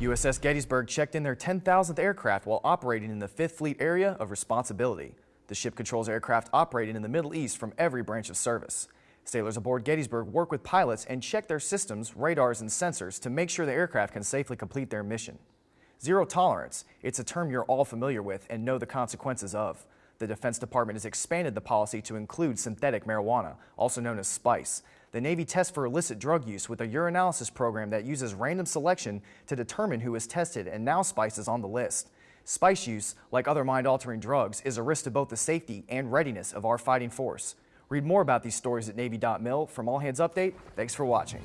USS Gettysburg checked in their 10,000th aircraft while operating in the 5th Fleet Area of Responsibility. The ship controls aircraft operating in the Middle East from every branch of service. Sailors aboard Gettysburg work with pilots and check their systems, radars, and sensors to make sure the aircraft can safely complete their mission. Zero tolerance, it's a term you're all familiar with and know the consequences of. The Defense Department has expanded the policy to include synthetic marijuana, also known as spice. The Navy tests for illicit drug use with a urinalysis program that uses random selection to determine who is tested, and now spice is on the list. Spice use, like other mind-altering drugs, is a risk to both the safety and readiness of our fighting force. Read more about these stories at Navy.mil. From All Hands Update, thanks for watching.